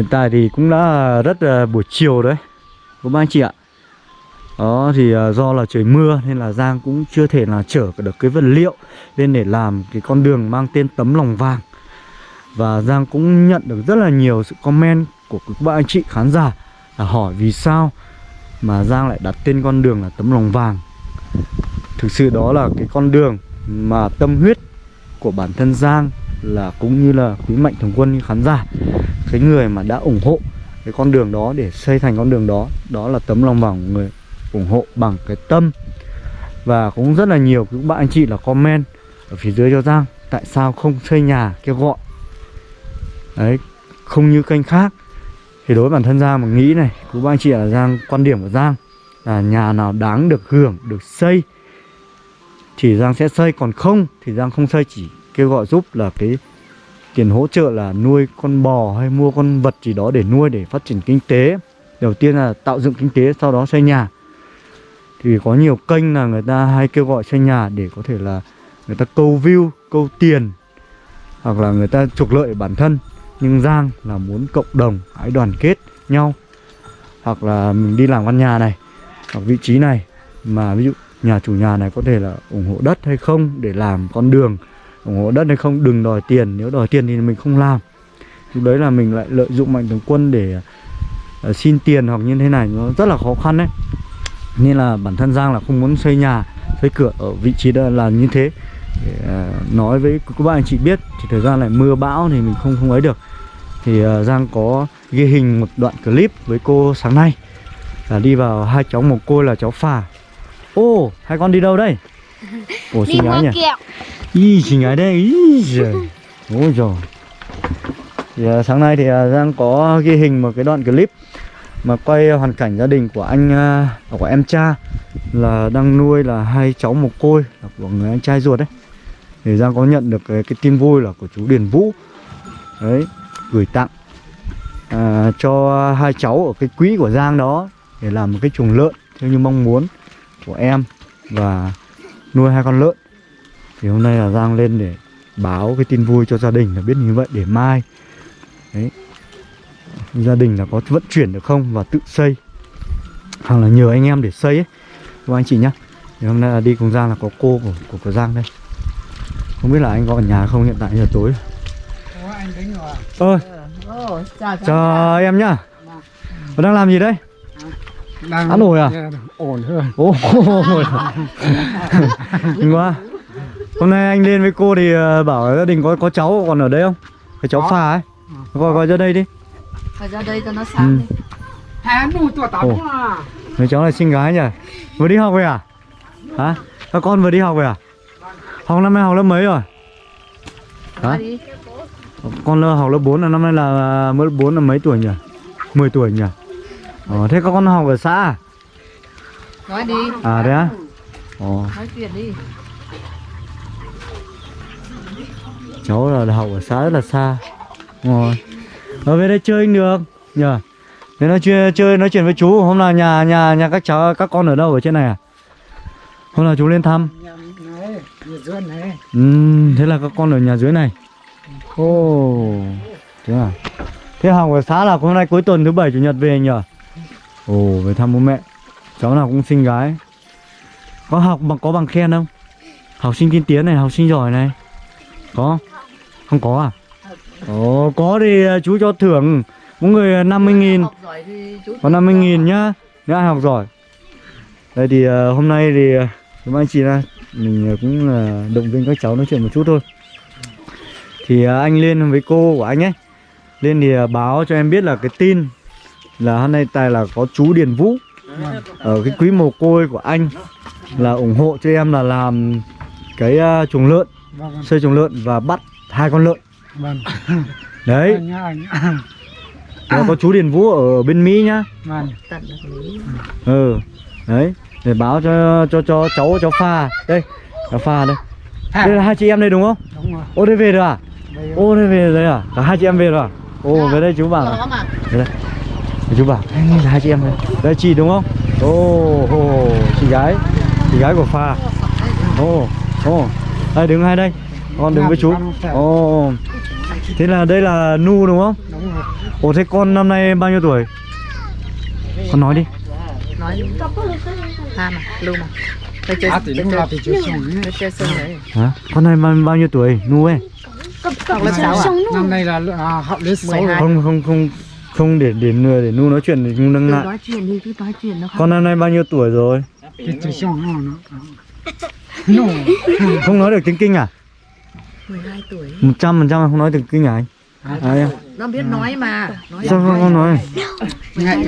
hiện tại thì cũng đã rất là buổi chiều đấy. Các anh chị ạ. Đó, thì ờ, do là trời mưa nên là Giang cũng chưa thể là chở được cái vật liệu Lên để làm cái con đường mang tên tấm lòng vàng. Và Giang cũng nhận được rất là nhiều sự comment của các bạn anh chị khán giả là hỏi vì sao mà Giang lại đặt tên con đường là tấm lòng vàng. Thực sự đó là cái con đường mà tâm huyết của bản thân Giang là cũng như là quý mạnh thường quân khán giả, cái người mà đã ủng hộ cái con đường đó để xây thành con đường đó đó là tấm lòng vòng người ủng hộ bằng cái tâm. Và cũng rất là nhiều các bạn anh chị là comment ở phía dưới cho Giang, tại sao không xây nhà kêu gọi. Đấy, không như kênh khác. Thì đối với bản thân Giang mà nghĩ này, các bạn anh chị là Giang, quan điểm của Giang là nhà nào đáng được hưởng, được xây thì Giang sẽ xây, còn không thì Giang không xây, chỉ kêu gọi giúp là cái tiền hỗ trợ là nuôi con bò hay mua con vật gì đó để nuôi để phát triển kinh tế. Đầu tiên là tạo dựng kinh tế, sau đó xây nhà. Thì có nhiều kênh là người ta hay kêu gọi xây nhà để có thể là người ta câu view, câu tiền, hoặc là người ta trục lợi bản thân. Nhưng Giang là muốn cộng đồng hãy đoàn kết nhau. Hoặc là mình đi làm căn nhà này, hoặc vị trí này. Mà ví dụ nhà chủ nhà này có thể là ủng hộ đất hay không, để làm con đường ủng hộ đất hay không đừng đòi tiền. Nếu đòi tiền thì mình không làm. Lúc đấy là mình lại lợi dụng mạnh thường quân để uh, xin tiền hoặc như thế này. Nó rất là khó khăn đấy. Nên là bản thân Giang là không muốn xây nhà xây cửa ở vị trí đó là như thế. Để uh, ờ, nói với các bạn anh chị biết thì thời gian lại mưa bão thì mình không không ấy được. Thì uh, Giang có ghi hình một đoạn clip với cô sáng nay. Là đi vào hai cháu một cô là cháu phà. Ô hai con đi đâu đây? đi xinh gái nhỉ Ý xinh gái đây Ý giời. Ôi trời thì, à, Sáng nay thì à, Giang có ghi hình một cái đoạn clip Mà quay hoàn cảnh gia đình của anh à, Của em cha Là đang nuôi là hai cháu mồ côi Là của người anh trai ruột đấy. Thì Giang có nhận được cái, cái tin vui là của chú Điền Vũ. Đấy Gửi tặng à, Cho hai cháu ở cái quỹ của Giang đó Để làm một cái chuồng lợn. Theo như mong muốn của em Và nuôi hai con lợn. Thì hôm nay là Giang lên để báo cái tin vui cho gia đình là biết như vậy để mai. Đấy. Gia đình là có vận chuyển được không và tự xây. Hoặc là nhờ anh em để xây ấy. Các anh chị nhá. Thì hôm nay là đi cùng Giang là có cô của của, của Giang đây. Không biết là anh có ở nhà không? Hiện tại giờ tối. Ơi Ồ, chào cháu. chào em nhá. Đang làm gì đấy đang Ăn ổi à? ổn hơn Ồ, Mừng quá Hôm nay anh lên với cô thì ờ, bảo gia đình có có cháu còn ở đây không? Cái cháu phà ấy Gọi gọi ra đây đi Phải ra đây cho nó Ừ. sáng đi. hai đủ tuổi tao Ồ. à Người cháu này xinh gái nhỉ Vừa đi học về à? Hả? Các con vừa đi học về à? Học năm nay học lớp mấy rồi? Hả? Đi. Con lơ học lớp 4 là năm nay là mới lớp 4 là mấy tuổi nhỉ? 10 tuổi nhỉ? Ờ, thế các con học ở xã à? Nói đi. À đấy á? Ồ, Nói chuyện đi. cháu là học ở xã rất là xa. Rồi. Ở về đây chơi anh được. Nhờ. Thế nói chuyện chơi nói chuyện với chú. Hôm nào nhà nhà nhà các cháu các con ở đâu ở trên này à? Hôm nào chú lên thăm. Nhà này nhà dưới này Ừm, thế là các con ở nhà dưới này. Ồ. Thế à? Thế học ở xã là hôm nay cuối tuần thứ bảy chủ nhật về nhờ Ồ, về thăm bố mẹ. Cháu nào cũng xinh gái. Có học bằng có bằng khen không? Học sinh tiên tiến này, học sinh giỏi này. Có? Không có à? Ồ, có thì à, chú cho thưởng. Mỗi người à, 50 nghìn. Có 50 nghìn nhá. Nếu ai học giỏi. Đây thì à, hôm nay thì Chúng Các anh chị là Mình cũng là động viên các cháu nói chuyện một chút thôi. Thì anh lên với cô của anh ấy Lên thì báo cho em biết là cái tin là hôm nay tài là có chú Điền Vũ. Ở cái quý mồ côi của anh Là ủng hộ cho em là làm Cái ờ, chuồng lợn vâng vâng, Xây chuồng lợn và bắt hai con lợn. Vâng. Đấy. Anh nhá anh Nó có chú Điền Vũ ở bên Mỹ nhá. Vâng. Ừ đấy. Để báo cho cho cho cháu cháu pha. Đây cháu pha đây. Đây là hai chị em đây đúng không? Đúng rồi. Ô đây về rồi à? Ô đây về rồi à? Cả hai chị em về rồi à? Ô về đây chú bảo mà. về đây chú bảo. Đây là hai chị em đây đây chị đúng không? Ô ô chị gái. Chị gái của pha. Ô ô đây đứng hai đây. Con đứng với chú. Ô thế là đây là nu đúng không? Đúng rồi. Ồ thế con năm nay bao nhiêu tuổi? Con nói đi. Nói đi. Ha mà tôi chơi à thì chơi tôi chơi sân đấy. Hả? Con này bao, bao nhiêu tuổi? Nu ấy? Học lớp sáu à? năm nay là à, học lớp sáu Mười rồi hai. Không không không không để để để, để Nu nói chuyện thì Nu đang ngại nói chuyện đi cứ nói chuyện nó không Con năm nay bao nhiêu tuổi rồi? Không nói được tiếng kinh à? 12 tuổi 100% không nói được kinh à anh? À, em. nó biết nói mà nói Sao không, không nói? ngại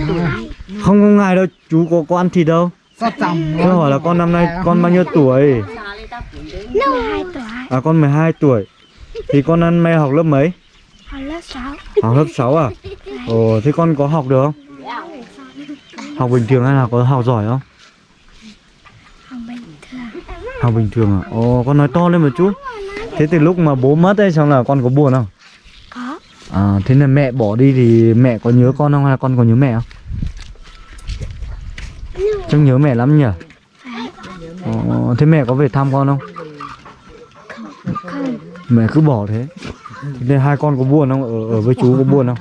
Không không ngại đâu, chú có, có ăn thịt đâu Tôi hỏi là con năm nay con bao nhiêu tuổi? Nó 2 tuổi, À con 12 tuổi Thì con ăn nay học lớp mấy? Học lớp 6 Học lớp 6 à? Ồ thế con có học được không? Học bình thường hay là có học giỏi không? học bình thường Học bình thường à? Ồ con nói to lên một chút Thế từ lúc mà bố mất ấy xong là con có buồn không? có À thế là mẹ bỏ đi thì mẹ có nhớ con không hay là con có nhớ mẹ không? Trông nhớ mẹ lắm nhỉ? Ồ, thế mẹ có về thăm con không? không Mẹ cứ bỏ thế Thế hai con có buồn không? Ở, ở với chú có buồn không?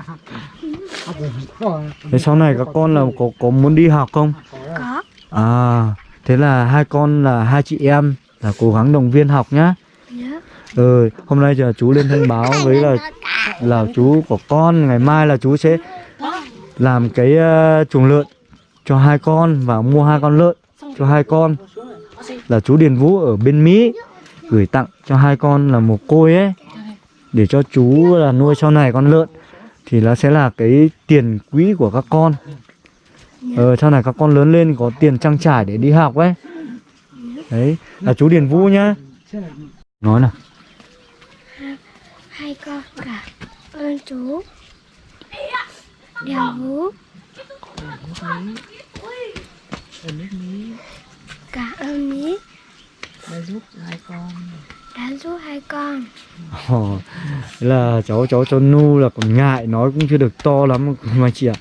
Thế sau này các con là có có muốn đi học không? có À, thế là hai con là hai chị em là cố gắng động viên học nhá. nhớ Ừ, hôm nay giờ chú lên thông báo với là là chú của con ngày mai là chú sẽ làm cái uh, chuồng lợn cho hai con và mua hai con lợn cho hai con là chú Điền Vũ ở bên Mỹ gửi tặng cho hai con là một côi ấy để cho chú là nuôi sau này con lợn thì nó sẽ là cái tiền quỹ của các con. Ờ sau này các con lớn lên có tiền trang trải để đi học ấy. Đấy là chú Điền Vũ nhá. Nói nào. Hai con cả ơn chú điều vũ cả ơn mỹ đã giúp hai con đã giúp hai con. Ồ, thế là cháu cháu cháu Nu là còn ngại nói cũng chưa được to lắm mà chị ạ.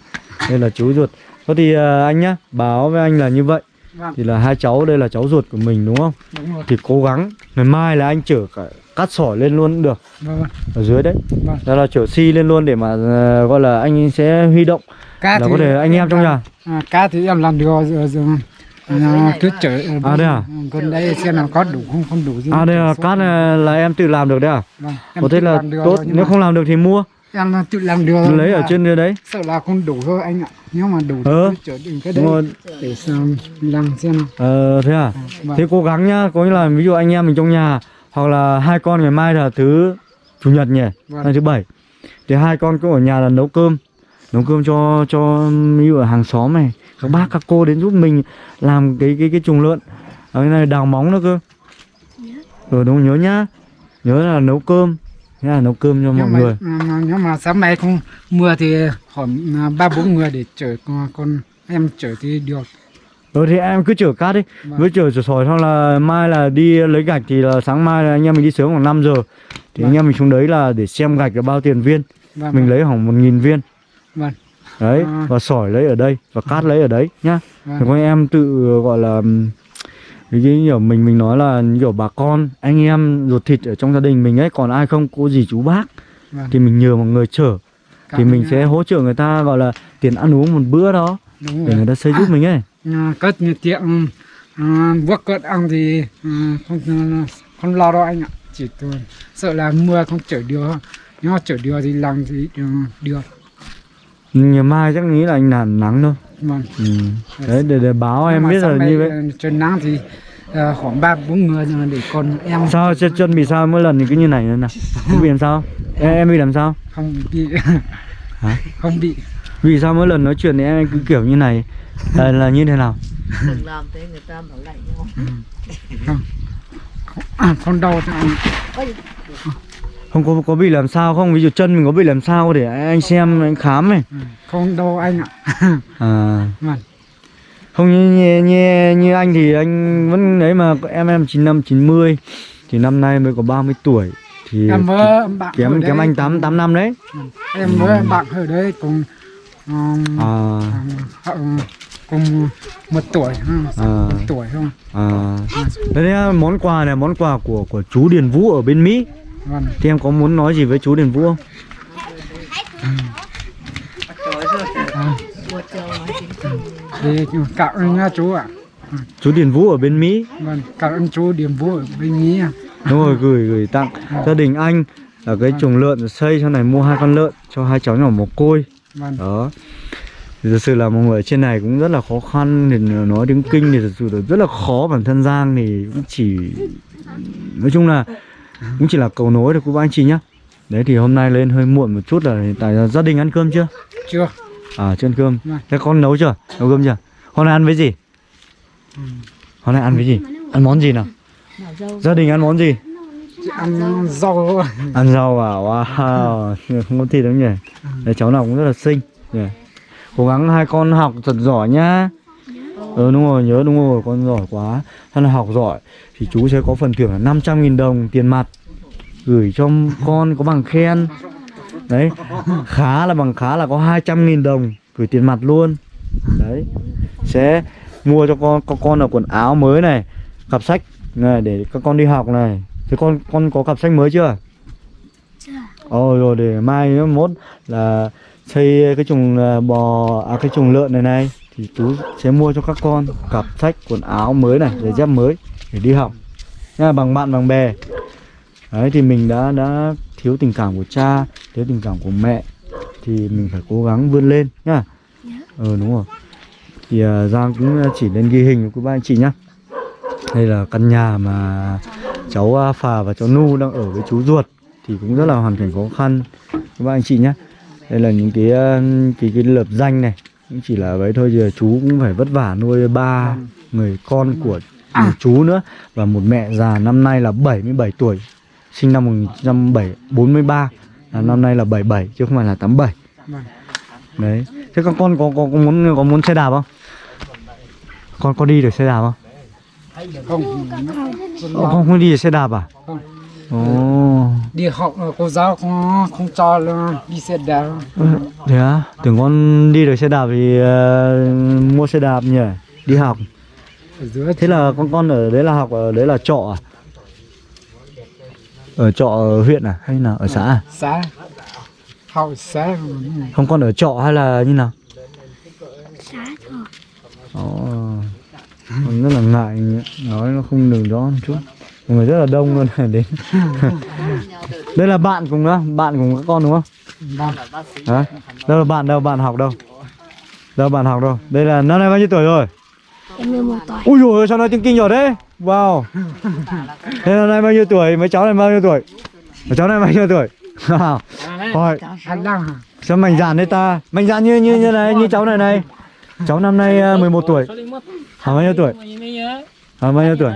Nên là chú ruột. Thôi thì à, anh nhá báo với anh là như vậy. Vâng. thì là hai cháu đây là cháu ruột của mình đúng không? Đúng rồi. Thì cố gắng. Ngày mai là anh chở cả cát sỏi lên luôn cũng được. Vâng ở dưới đấy. Vâng. đó là chở xi lên luôn để mà à, gọi là anh sẽ huy động. Cá là có thể anh em trong nhà. À, cá thì em làm được rồi, rồi à, cứ chở À, đây à? gần đây xem nào có đủ không? Không đủ gì à đây là cát này là em tự làm được đấy à? Vâng, em có thế là tốt rồi, nếu không làm được thì mua. Em tự làm được lấy ở trên dưới đấy. sợ là không đủ thôi anh ạ. Nếu mà đủ thì Ờ. cứ chở đến cái đúng đấy rồi để xem làm xem. Ờ thế à? Vâng. Thế cố gắng nhá, có nghĩa là ví dụ anh em mình trong nhà hoặc là hai con ngày mai là thứ chủ nhật nhỉ, Vâng. hay thứ bảy. Thì hai con cũng ở nhà là nấu cơm, nấu cơm cho cho ví dụ ở hàng xóm này, các bác các cô đến giúp mình làm cái cái cái chuồng lợn. Ở cái này đào móng nữa cơ. Ừ đúng nhớ nhá. Nhớ là nấu cơm, thế là nấu cơm cho mọi nhưng mà, người. mà, mà, sáng mai không mưa thì khoảng à, ba bốn người để chở con, con em chở thì được Ừ thì em cứ chở cát đi, Vâng. với chở chở sỏi xong là mai là đi lấy gạch thì là sáng mai là anh em mình đi sớm khoảng 5 giờ. Thì anh em mình xuống đấy là để xem gạch là bao tiền viên. vâng, mình lấy khoảng một nghìn viên vâng đấy À. và sỏi lấy ở đây và cát lấy ở đấy nhá. Vâng. thì con em tự gọi là cái kiểu mình mình nói là kiểu bà con anh em ruột thịt ở trong gia đình mình ấy còn ai không cô gì chú bác vâng. thì mình nhờ mọi người chở. Thì Cảm mình ơn sẽ hỗ trợ người ta gọi là tiền ăn uống một bữa đó đúng để rồi. người ta xây giúp mình ấy. À, có như tiệm à, cợt ăn thì à, không à, không lo đâu anh ạ. Chỉ tôi sợ là mưa không chở được nếu mà chở được thì làm thì ừ, được ngày mai chắc nghĩ là anh làm nắng thôi. Vâng. Ừ. đấy để, để báo Nhưng em biết là như vậy. ờ, trời nắng thì à, khoảng ba bốn người rồi để con em sao chân chân bị sao? Mỗi lần thì cứ như này nữa nào. Không bị làm sao? Em, em bị làm sao? không bị. Hả? không bị. Vì sao mỗi lần nói chuyện thì em cứ kiểu như này? Là, là như thế nào? đừng làm thế người ta bảo lạnh nhau. À, không đau cho anh Không có có bị làm sao không? Ví dụ chân mình có bị làm sao để anh xem anh khám này. Ừ, không đau anh ạ. À. Vâng. Không như, như như như anh thì anh vẫn đấy mà em em 95 90 thì năm nay mới có 30 tuổi. Thì em với bạn kém kém anh 8 8 năm đấy. cùng- em với bạn ở đấy cùng um, À. họ cùng một tuổi ha, À. một tuổi không? À. Đấy là món quà này món quà của của chú Điền Vũ ở bên Mỹ. Vâng. Thì em có muốn nói gì với chú Điền Vũ không? thì cảm ơn nha chú ạ. Chú Điền Vũ ở bên Mỹ. Vâng cảm ơn chú điểm vũ ở bên Mỹ ạ. Đúng rồi, gửi gửi tặng gia đình anh ở cái chuồng lợn xây sau này mua hai con lợn cho hai cháu nhỏ mồ côi. Vâng. Đó. Thì thật sự là mọi người ở trên này cũng rất là khó khăn thì nói tiếng kinh thì thật sự là rất là khó bản thân Giang thì cũng chỉ nói chung là cũng chỉ là cầu nối được của các anh chị nhá. Đấy thì hôm nay lên hơi muộn một chút là hiện tại gia đình ăn cơm chưa? Chưa. À chưa ăn cơm. Vâng. thế con nấu chưa? Nấu cơm chưa? Hôm nay ăn với gì? Hôm nay ăn với gì? Ăn món gì nào? Gia đình ăn món gì? Ăn rau. Ăn rau à? Wow không có thịt đâu nhỉ. Đấy, cháu nào cũng rất là xinh. Nhỉ. Cố gắng hai con học thật giỏi nhá ừ đúng rồi nhớ đúng rồi con giỏi quá. ถ้า là học giỏi? Thì chú sẽ có phần thưởng là 500.000 đồng tiền mặt gửi cho con có bằng khen. Đấy khá là bằng khá là có 200.000 đồng gửi tiền mặt luôn. Đấy sẽ mua cho con có con là quần áo mới này cặp sách này để các con đi học này. Thế con con có cặp sách mới chưa? Chưa. Ồ rồi để mai mốt là xây cái chuồng à, bò à cái chuồng lợn này này thì chú sẽ mua cho các con cặp sách quần áo mới này giày dép mới để đi học. Nha bằng bạn bằng bè. Đấy thì mình đã đã thiếu tình cảm của cha thiếu tình cảm của mẹ. Thì mình phải cố gắng vươn lên nhá ờ đúng rồi. Thì à, Giang cũng chỉ lên ghi hình của ba anh chị nhá. Đây là căn nhà mà cháu à, Phà và cháu Nu đang ở với chú ruột. Thì cũng rất là hoàn cảnh khó khăn. Các bạn anh chị nhé đây là những cái ờ, cái cái lập danh này cũng chỉ là vậy thôi giờ chú cũng phải vất vả nuôi ba người con của À. chú nữa. Và một mẹ già năm nay là 77 tuổi sinh năm 1943 là năm nay là 77 chứ không phải là 87 Vâng. đấy. Thế các con có, có, có muốn có muốn xe đạp không? Con có đi được xe đạp không? Không. Ồ, không không đi được xe đạp à? Không. ồ. Đi học cô giáo không không cho đi xe đạp. Ừ, Thế á? Tưởng con đi được xe đạp thì ờ, mua xe đạp nhỉ? Đi học. ở dưới Thế là con con ở đấy là học ở đấy là trọ à? Ở trọ ở huyện à hay là ở xã à? xã học xã Không con ở trọ hay là như nào? Xá thôi. Ồ. Con rất là ngại nói nó không được rõ một chút. Mọi người rất là đông luôn đến. đây là bạn cùng đó, bạn cùng các con đúng không? vâng Hả? Đâu là bạn đâu, bạn học đâu? Đâu bạn học đâu? Đây là năm nay bao nhiêu tuổi rồi? Em 11 tuổi. Ui ôi, sao nói tiếng kinh giỏi đấy Wow Thế năm nay bao nhiêu tuổi? Mấy cháu này bao nhiêu tuổi? Mấy cháu này bao nhiêu tuổi? Hỏi Sao mạnh dạn đấy ta Mạnh dạn như như như này, như cháu này này Cháu năm nay ờ, 11 tuổi Hả bao nhiêu tuổi? Hả bao nhiêu tuổi?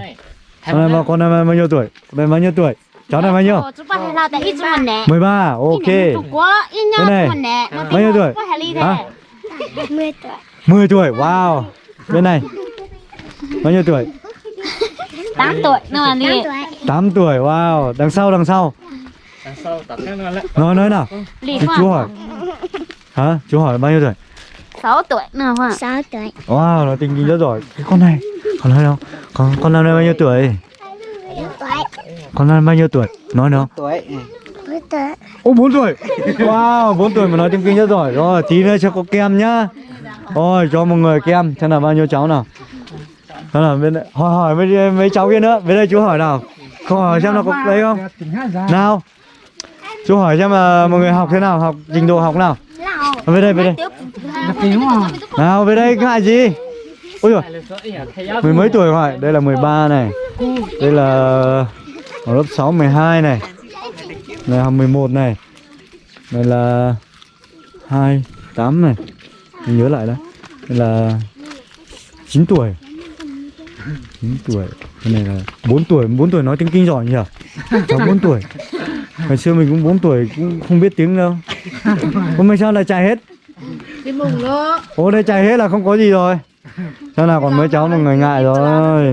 Con à? này, con này bao nhiêu tuổi? Con này bao nhiêu tuổi? Cháu này bao nhiêu? 13, ok Cái này, bao nhiêu tuổi? Hả? 10 tuổi 10 tuổi, wow Bên này Bao nhiêu tuổi? 8 tuổi, nó là gì? 8 tuổi, wow Đằng sau, đằng sau Đằng sau, tỏ Nói, nói nào chú hỏi Hả? Chú hỏi bao nhiêu tuổi? 6 tuổi nữa Hoàng. 6 tuổi. Wow, nó tình kinh rất giỏi Cái con này Con nói đâu? Con, con năm nay bao nhiêu tuổi? Con năm nay bao nhiêu tuổi? Nói đâu? tuổi 4 tuổi. Ô 4 tuổi Wow, 4 tuổi mà nói tiếng kinh rất giỏi Rồi, tí nữa cho có kem nhá Rồi, cho một người kem Xem là bao nhiêu cháu nào Xem là bên đây Hỏi hỏi mấy, mấy cháu kia nữa Bên đây chú hỏi nào Câu hỏi xem là có đấy không? tính Nào Chú hỏi xem là mọi người học thế nào Học trình độ học nào. Về đây, về đây. Nào về đây ngại gì? Ôi rồi Mười mấy tuổi hỏi Đây là 13 này. Đây là ở lớp 6, 12 này. Này học 11 này. Đây là 2, 8 này. Mình nhớ lại đó Đây là 9 tuổi. 9 tuổi. Cái này là 4 tuổi. 4 tuổi nói tiếng kinh giỏi nhỉ? Cháu 4 tuổi Ngày xưa mình cũng 4 tuổi cũng không biết tiếng đâu. Hôm nay sao lại chạy hết? Đi mùng đó. Ô đây chạy hết là không có gì rồi. Sao nào còn mấy cháu mà người ngại rồi.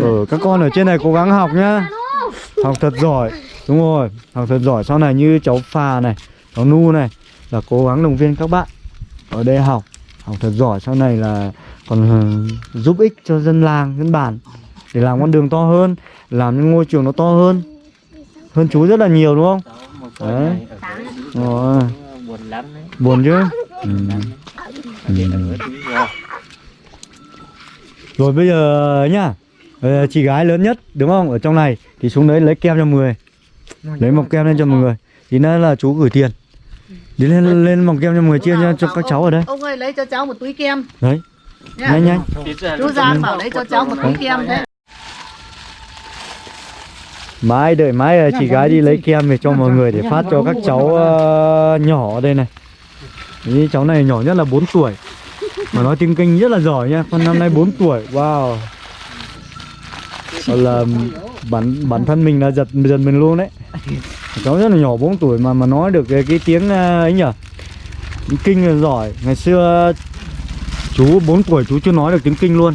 Ừ, Các con ở trên này cố gắng học nhá. Học thật giỏi. Đúng rồi Học thật giỏi. Sau này như cháu Phà này Cháu Nu này Là cố gắng động viên các bạn Ở đây học. Học thật giỏi. Sau này là Còn ừ, giúp ích cho dân làng, dân bản Để làm con đường to hơn Làm những ngôi trường nó to hơn Hơn chú rất là nhiều đúng không? Đấy. Rồi. Buồn lắm đấy. Buồn chứ? Ừ. Ừ. Rồi. Bây giờ nhá. Ờ, Chị gái lớn nhất đúng không? Ở trong này thì xuống đấy lấy kem cho mọi người Lấy mọc kem lên cho mọi người. Thì nữa là chú gửi tiền. Đi lên lên mọc kem cho mọi người chia cho, cho các cháu ở đây. Ông ơi lấy cho cháu một túi kem. Đấy. Nhanh nhanh. Chú Giang bảo lấy cho cháu một túi kem đấy Mãi đợi mãi ờ, chị gái đi lấy kem về cho mọi người để phát cho các cháu ờ, nhỏ ở đây này. Ý, cháu này nhỏ nhất là 4 tuổi. Mà nói tiếng kinh rất là giỏi nha Con năm nay 4 tuổi Wow. Còn là bản bản thân mình là giật giật mình luôn đấy. Cháu rất là nhỏ 4 tuổi mà mà nói được cái, cái tiếng ờ, ấy nhỉ? Kinh là giỏi. Ngày xưa chú 4 tuổi chú chưa nói được tiếng kinh luôn.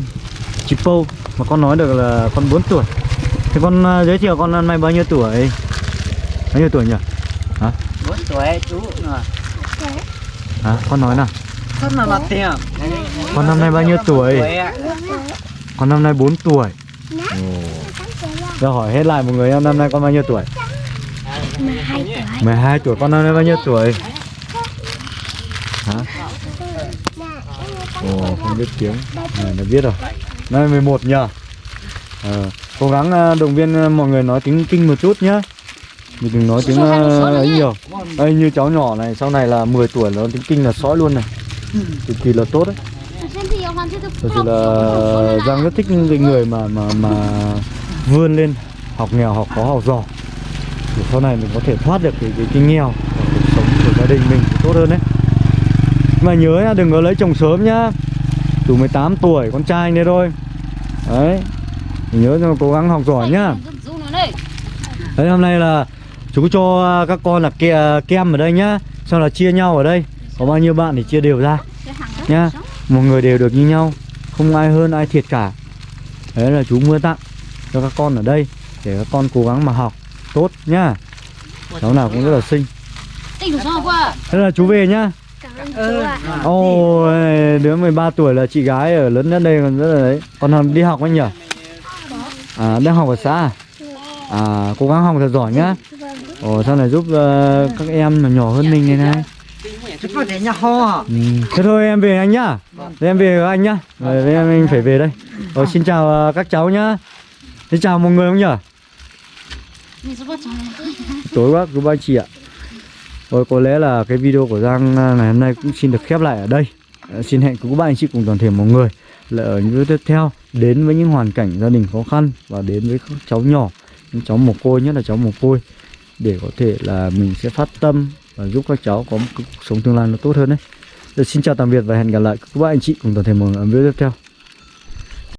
Chỉ Pâu Mà con nói được là con 4 tuổi Thế con ờ, giới thiệu con năm nay bao nhiêu tuổi? Bao nhiêu tuổi nhỉ? bốn tuổi chú rồi Hả? Con nói nào không mà mặt tiền Con năm nay bao nhiêu tuổi? Con năm nay 4 tuổi Giờ hỏi hết lại một người em năm nay con bao nhiêu tuổi? 12 tuổi 12 tuổi con năm nay bao nhiêu tuổi? Hả? Ồ không biết tiếng Này đã biết rồi Năm nay 11 nhờ ờ, Cố gắng ờ, động viên ờ, mọi người nói tiếng kinh một chút nhá. Mình đừng nói tiếng ờ, ấy nhiều. Đây như cháu nhỏ này sau này là 10 tuổi nó tiếng kinh là sói luôn này. Cực kỳ là tốt đấy. Thật sự là Giang rất thích những cái người mà mà mà vươn lên học nghèo học khó học giỏi để sau này mình có thể thoát được cái cái, cái nghèo và cuộc sống của gia đình mình tốt hơn đấy. Mà nhớ nhá đừng có lấy chồng sớm nhá. Đủ 18 tuổi con trai này thôi. Đấy nhớ cho cố gắng học giỏi nhá. Đấy hôm nay là chú cho các con là ke, kem ở đây nhá. Sau là chia nhau ở đây. Có bao nhiêu bạn thì chia đều ra. Nhá. Một người đều được như nhau. Không ai hơn ai thiệt cả. Đấy là chú mua tặng cho các con ở đây để các con cố gắng mà học tốt nhá. Cháu nào cũng rất là xinh. Thế là chú về nhá. Ồ đứa 13 tuổi là chị gái ở lớn nhất đây còn rất là đấy. Còn đi học anh nhỉ à đang học ở xã à? à cố gắng học thật giỏi nhá. Ồ sau này giúp ờ, các em mà nhỏ hơn mình này. Này Ừ. Thế thôi em về anh nhá. Thế em về với anh nhá. Rồi em anh phải về đây. Rồi xin chào ờ, các cháu nhá. Xin chào mọi người không nhỉ Tối quá cô ba chị ạ. Rồi có lẽ là cái video của Giang ờ, ngày hôm nay cũng xin được khép lại ở đây. Xin hẹn cô bác anh chị cùng toàn thể mọi người là ở những video tiếp theo Đến với những hoàn cảnh gia đình khó khăn Và đến với các cháu nhỏ Những cháu mồ côi nhất là cháu mồ côi Để có thể là mình sẽ phát tâm Và giúp các cháu có một cuộc sống tương lai nó tốt hơn đấy. Rồi, Xin chào tạm biệt và hẹn gặp lại các bác anh chị cùng toàn thể mọi người ở video tiếp theo.